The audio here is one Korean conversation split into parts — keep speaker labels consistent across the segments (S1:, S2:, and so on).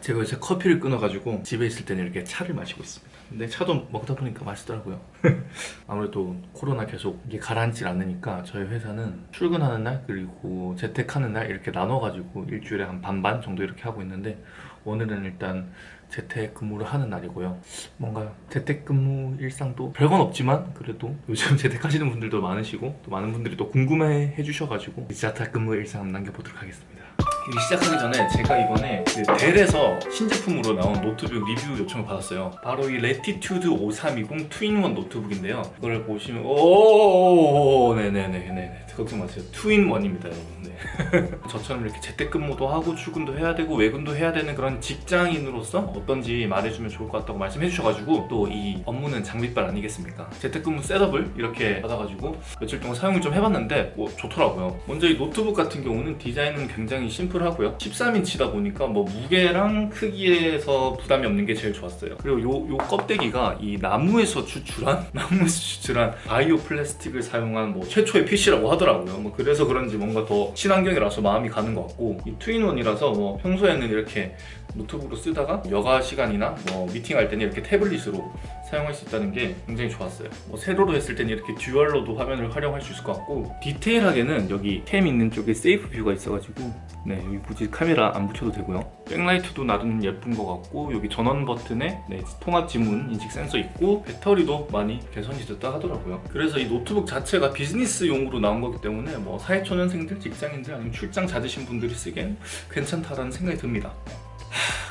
S1: 제가 요새 커피를 끊어가지고 집에 있을 때는 이렇게 차를 마시고 있습니다. 근데 차도 먹다 보니까 맛있더라고요. 아무래도 코로나 계속 이게 가라앉질 않으니까 저희 회사는 출근하는 날 그리고 재택하는 날 이렇게 나눠가지고 일주일에 한 반반 정도 이렇게 하고 있는데 오늘은 일단 재택 근무를 하는 날이고요. 뭔가 재택 근무 일상도 별건 없지만 그래도 요즘 재택하시는 분들도 많으시고 또 많은 분들이 또 궁금해 해주셔가지고 재택 근무 일상 남겨보도록 하겠습니다. 이 시작하기 전에 제가 이번에 그 델에서 신제품으로 나온 노트북 리뷰 요청을 받았어요. 바로 이 Latitude 5320 two-in-one 노트북인데요. 이걸 보시면 오 네네네네 걱정 마세요. two-in-one입니다 여러분. 네. 저처럼 이렇게 재택근무도 하고 출근도 해야 되고 외근도 해야 되는 그런 직장인으로서 어떤지 말해주면 좋을 것 같다고 말씀해 주셔가지고 또 이 업무는 장비빨 아니겠습니까? 재택근무 setup을 이렇게 받아가지고 며칠 동안 사용을 좀 해봤는데 뭐 좋더라고요. 먼저 이 노트북 같은 경우는 디자인은 굉장히 심플 하고요. 13인치다 보니까 뭐 무게랑 크기에서 부담이 없는 게 제일 좋았어요. 그리고 요, 요 껍데기가 이 나무에서 추출한 나무에서 추출한 바이오 플라스틱을 사용한 뭐 최초의 PC라고 하더라고요. 뭐 그래서 그런지 뭔가 더 친환경이라서 마음이 가는 것 같고 이 two-in-one이라서 뭐 평소에는 이렇게 노트북으로 쓰다가 여가 시간이나 뭐 미팅할 때는 이렇게 태블릿으로 사용할 수 있다는 게 굉장히 좋았어요. 뭐 세로로 했을 때는 이렇게 dual로도 화면을 활용할 수 있을 것 같고 디테일하게는 여기 cam 있는 쪽에 SafeView가 있어가지고 네 여기 굳이 카메라 안 붙여도 되고요. 백라이트도 나름 예쁜 것 같고 여기 전원 버튼에 네, 통합 지문 인식 센서 있고 배터리도 많이 개선이 됐다 하더라고요. 그래서 이 노트북 자체가 비즈니스용으로 나온 거기 때문에 뭐 사회초년생들, 직장인들 아니면 출장 잦으신 분들이 쓰기엔 괜찮다라는 생각이 듭니다.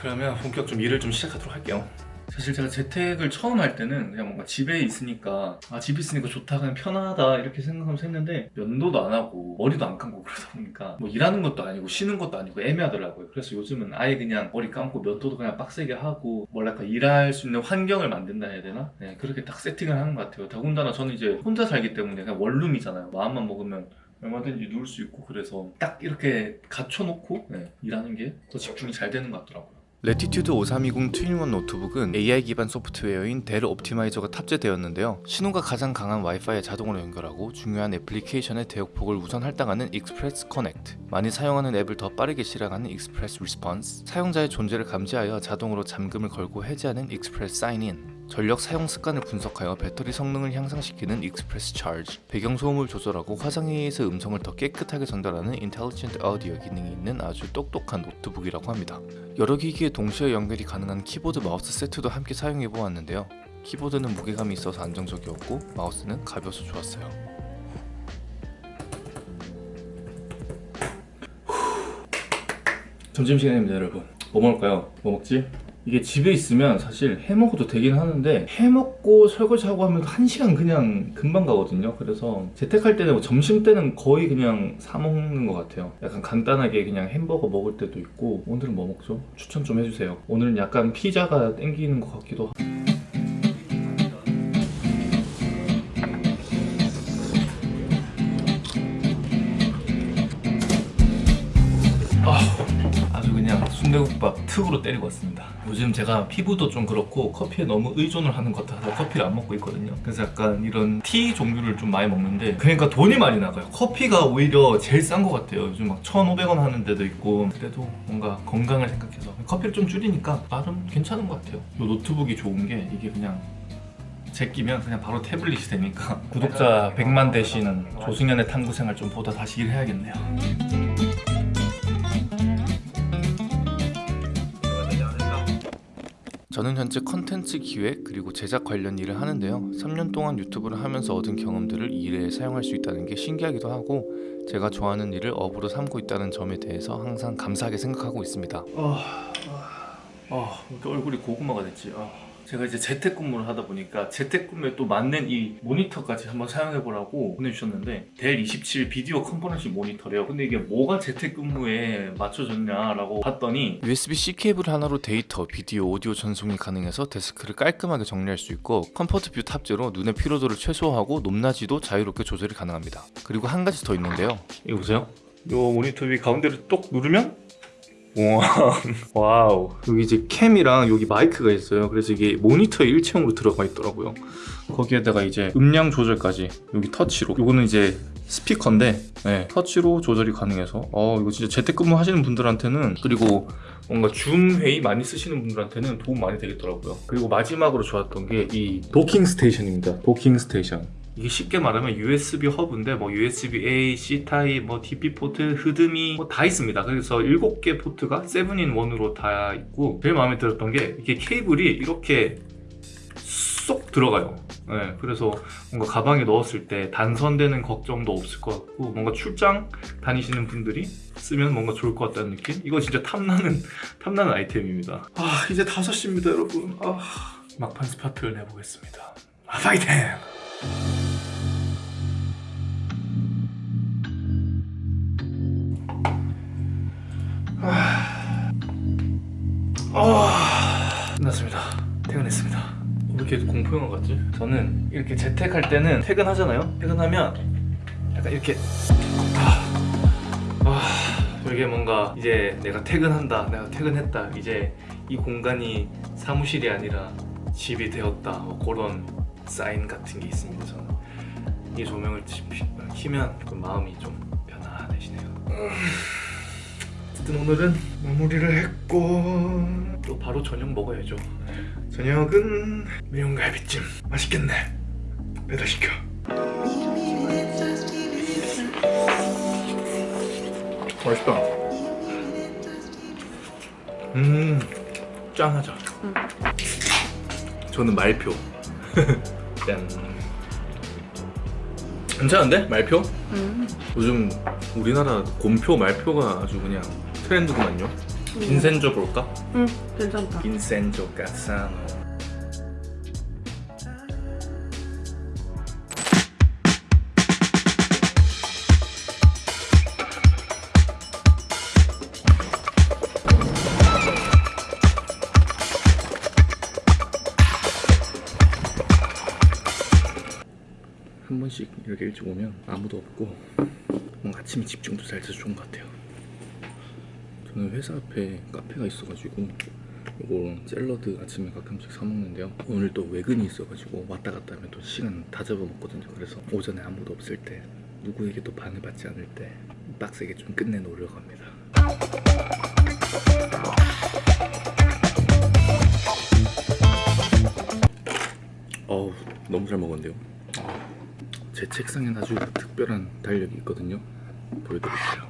S1: 그러면 본격 좀 일을 좀 시작하도록 할게요 사실 제가 재택을 처음 할 때는 그냥 뭔가 집에 있으니까 아 집에 있으니까 좋다 그냥 편하다 이렇게 생각하면서 했는데 면도도 안 하고 머리도 안 감고 그러다 보니까 뭐 일하는 것도 아니고 쉬는 것도 아니고 애매하더라고요. 그래서 요즘은 아예 그냥 머리 감고 면도도 그냥 빡세게 하고 뭐랄까 일할 수 있는 환경을 만든다 해야 되나? 네 그렇게 딱 세팅을 하는 것 같아요. 더군다나 저는 이제 혼자 살기 때문에 그냥 원룸이잖아요. 마음만 먹으면 얼마든지 누울 수 있고 그래서 딱 이렇게 갖춰놓고 네, 일하는 게 더 집중이 잘 되는 것 같더라고요
S2: Latitude 5320 two-in-one 노트북은 AI 기반 소프트웨어인 델 Optimizer가 탑재되었는데요. 신호가 가장 강한 와이파이에 자동으로 연결하고 중요한 애플리케이션의 대역폭을 우선 할당하는 ExpressConnect 많이 사용하는 앱을 더 빠르게 실행하는 ExpressResponse 사용자의 존재를 감지하여 자동으로 잠금을 걸고 해제하는 ExpressSign-in 전력 사용 습관을 분석하여 배터리 성능을 향상시키는 ExpressCharge 배경 소음을 조절하고 화상회의에서 음성을 더 깨끗하게 전달하는 Intelligent Audio 기능이 있는 아주 똑똑한 노트북이라고 합니다. 여러 기기에 동시에 연결이 가능한 키보드 마우스 세트도 함께 사용해 보았는데요. 키보드는 무게감이 있어서 안정적이었고 마우스는 가벼워서 좋았어요.
S1: 점심시간입니다 여러분 뭐 먹을까요? 뭐 먹지? 이게 집에 있으면 사실 해먹어도 되긴 하는데 해먹고 설거지하고 하면 한 시간 그냥 금방 가거든요. 그래서 재택할 때는 뭐 점심 때는 거의 그냥 사 먹는 것 같아요. 약간 간단하게 그냥 햄버거 먹을 때도 있고 오늘은 뭐 먹죠? 추천 좀 해주세요. 오늘은 약간 피자가 땡기는 것 같기도 하고 순대국밥 특으로 때리고 왔습니다. 요즘 제가 피부도 좀 그렇고 커피에 너무 의존을 하는 것 같아서 커피를 안 먹고 있거든요. 그래서 약간 이런 티 종류를 좀 많이 먹는데 그러니까 돈이 많이 나가요. 커피가 오히려 제일 싼 것 같아요. 요즘 막 1,500원 하는 데도 있고 그래도 뭔가 건강을 생각해서 커피를 좀 줄이니까 나름 괜찮은 것 같아요. 이 노트북이 좋은 게 이게 그냥 제끼면 그냥 바로 태블릿이 되니까 구독자 100만 되시는 조승연의 탐구 생활 좀 보다 다시 일해야겠네요
S2: 저는 현재 컨텐츠 기획 그리고 제작 관련 일을 하는데요 3년 동안 유튜브를 하면서 얻은 경험들을 이 일에 사용할 수 있다는 게 신기하기도 하고 제가 좋아하는 일을 업으로 삼고 있다는 점에 대해서 항상 감사하게 생각하고 있습니다
S1: 아, 아, 아, 얼굴이 고구마가 됐지. 아. 제가 이제 재택근무를 하다 보니까 재택근무에 또 맞는 이 모니터까지 한번 사용해보라고 보내주셨는데 델 27 video conferencing 모니터래요. 근데 이게 뭐가 재택근무에 맞춰졌냐라고 봤더니
S2: USB-C 케이블 하나로 데이터, 비디오, 오디오 전송이 가능해서 데스크를 깔끔하게 정리할 수 있고 ComfortView 탑재로 눈의 피로도를 최소화하고 높낮이도 자유롭게 조절이 가능합니다 그리고 한 가지 더 있는데요
S1: 이거 보세요. 이 모니터 위 가운데를 똑 누르면 우 와 와우 여기 이제 cam이랑 여기 마이크가 있어요 그래서 이게 모니터 일체형으로 들어가 있더라고요 거기에다가 이제 음량 조절까지 여기 터치로 이거는 이제 스피커인데 네, 터치로 조절이 가능해서 어 이거 진짜 재택근무 하시는 분들한테는 그리고 뭔가 줌 회의 많이 쓰시는 분들한테는 도움 많이 되겠더라고요. 그리고 마지막으로 좋았던 게 이 docking station입니다. docking station. 이게 쉽게 말하면 USB 허브인데 뭐 USB A, C 타입, 뭐 DP 포트, HDMI 뭐 다 있습니다. 그래서 7개 포트가 7 in 1으로 다 있고 제일 마음에 들었던 게 이게 케이블이 이렇게 쏙 들어가요. 네, 그래서 뭔가 가방에 넣었을 때 단선되는 걱정도 없을 것 같고 뭔가 출장 다니시는 분들이 쓰면 뭔가 좋을 것 같다는 느낌? 이거 진짜 탐나는 탐나는 아이템입니다. 아 이제 5시입니다 여러분. 아 막판 스파트를 내보겠습니다. 아, 파이팅! 아, 끝났습니다. 퇴근했습니다. 왜 이렇게 공포영화 같지? 저는 이렇게 재택할 때는 퇴근하잖아요. 퇴근하면 약간 이렇게 아, 아 되게 뭔가 이제 내가 퇴근한다, 내가 퇴근했다. 이제 이 공간이 사무실이 아니라 집이 되었다. 뭐 그런 사인 같은 게 있습니다. 저는 이 조명을 키면 그 마음이 좀 편안해지네요. 어쨌든 오늘은 마무리를 했고 또 바로 저녁 먹어야죠. 저녁은 매운갈비찜 맛있겠네. 배달시켜. 맛있다. 음 짠하자 저는 말표 짠 괜찮은데? 말표?
S3: 음.
S1: 요즘 우리나라 곰표 말표가 아주 그냥 트렌드구만요. 빈센조 볼까?
S3: 응, 괜찮다.
S1: 빈센조 까사노. 이렇게 일찍 오면 아무도 없고 뭔가 아침에 집중도 잘 돼서 좋은 것 같아요. 저는 회사 앞에 카페가 있어가지고 이거 샐러드 아침에 가끔씩 사 먹는데요. 오늘 또 외근이 있어가지고 왔다 갔다 하면 또 시간 다 잡아먹거든요. 그래서 오전에 아무도 없을 때 누구에게도 방해받지 않을 때 빡세게 좀 끝내놓으려고 합니다. 어우 너무 잘 먹었는데요 제 책상엔 아주 특별한 달력이 있거든요. 보여드릴게요.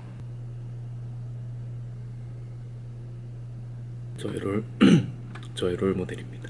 S1: 저의 롤 저의 롤 모델입니다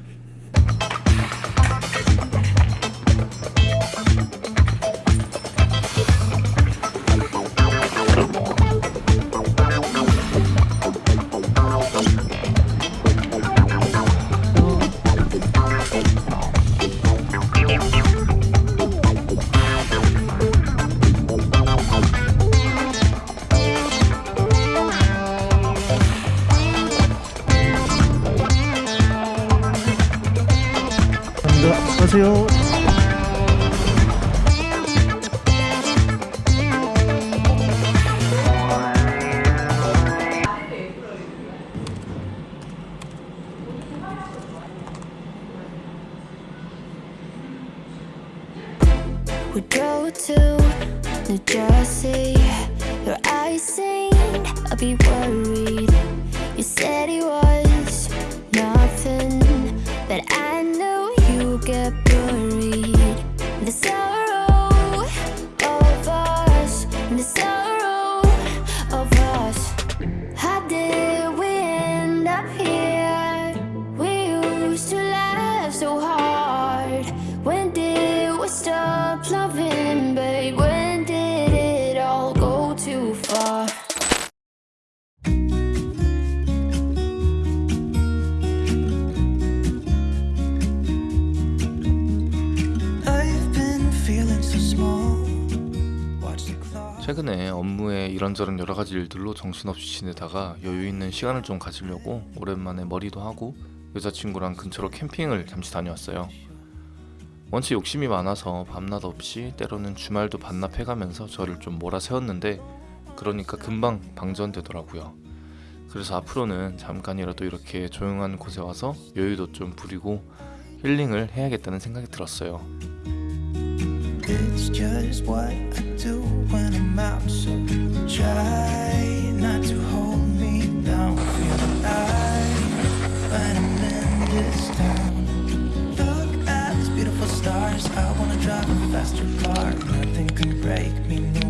S4: be worried.
S2: 최근에 업무에 이런저런 여러 가지 일들로 정신없이 지내다가 여유 있는 시간을 좀 가지려고 오랜만에 머리도 하고 여자친구랑 근처로 캠핑을 잠시 다녀왔어요. 원체 욕심이 많아서 밤낮 없이 때로는 주말도 반납해가면서 저를 좀 몰아세웠는데 그러니까 금방 방전되더라고요. 그래서 앞으로는 잠깐이라도 이렇게 조용한 곳에 와서 여유도 좀 부리고 힐링을 해야겠다는 생각이 들었어요.
S5: do when I'm out So try not to hold me down. Feel alive
S2: when I'm in this town. Look at these beautiful stars. I wanna drive a faster
S1: car. Nothing can break me, no.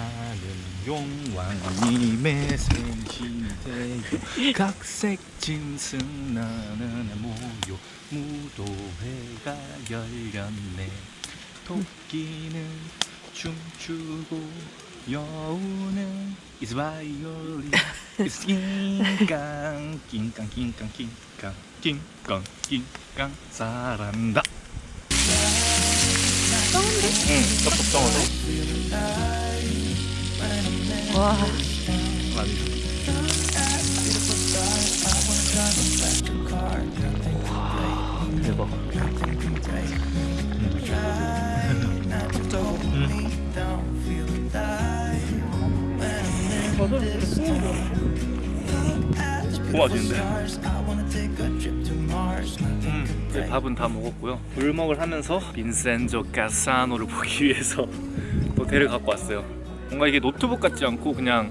S1: 하는 용왕님의 생신이세요. 각색 짐승 나는 모여 무도회가 열렸네. 토끼는 춤추고 여우는 is violin is 낑깡 낑깡 낑깡 낑깡 낑깡 낑깡. 잘한다. 응, 쩝쩝정하 네
S3: 와.
S2: Nothing
S1: 음, 이제 밥은 다 먹었고요. 불멍을 하면서 빈센조 까사노를 보기 위해서 또 델을 갖고 왔어요. 뭔가 이게 노트북 같지 않고 그냥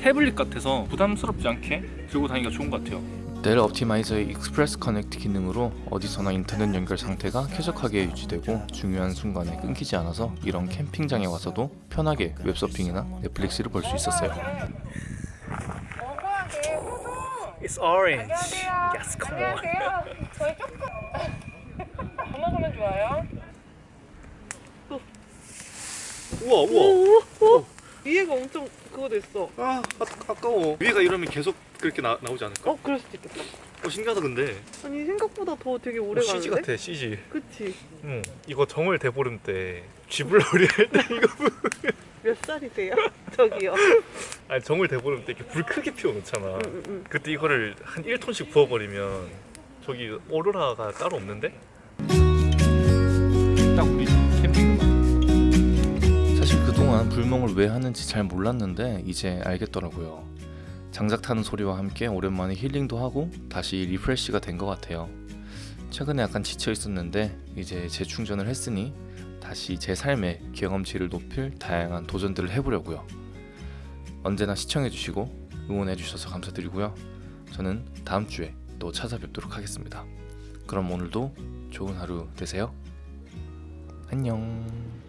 S1: 태블릿 같아서 부담스럽지 않게 들고 다니기가 좋은 것 같아요. 델 Optimizer의 Express Connect 기능으로 어디서나 인터넷 연결 상태가 쾌적하게 유지되고 중요한 순간에 끊기지 않아서 이런 캠핑장에 와서도 편하게 웹서핑이나 넷플릭스를 볼 수 있었어요. It's orange. Yes, come on.
S3: 안녕하세요. 저희 조금 가만 가면 좋아요.
S1: 우와 우와.
S3: 위에가 엄청 그거 됐어.
S1: 아, 아 아까워. 위가 이러면 계속 그렇게 나, 나오지 않을까?
S3: 어, 그럴 수도 있겠다.
S1: 어 신기하다 근데.
S3: 아니 생각보다 더 되게 오래
S1: 어,
S3: 가는데.
S1: CG 같아 CG.
S3: 그치?
S1: 응. 이거 정월 대보름 때 쥐불놀이 할 때 이거
S3: 몇 살이세요? 저기요.
S1: 아니 정월 대보름 때 이렇게 불 크게 피워놓잖아.
S3: 응, 응, 응.
S1: 그때 이거를 한 1톤씩 부어버리면 저기 오로라가 따로 없는데? 그동안 불멍을 왜 하는지 잘 몰랐는데 이제 알겠더라고요. 장작 타는 소리와 함께 오랜만에 힐링도 하고 다시 refresh가 된 것 같아요. 최근에 약간 지쳐 있었는데 이제 재충전을 했으니 다시 제 삶의 경험치를 높일 다양한 도전들을 해보려고요. 언제나 시청해주시고 응원해주셔서 감사드리고요. 저는 다음 주에 또 찾아뵙도록 하겠습니다. 그럼 오늘도 좋은 하루 되세요. 안녕.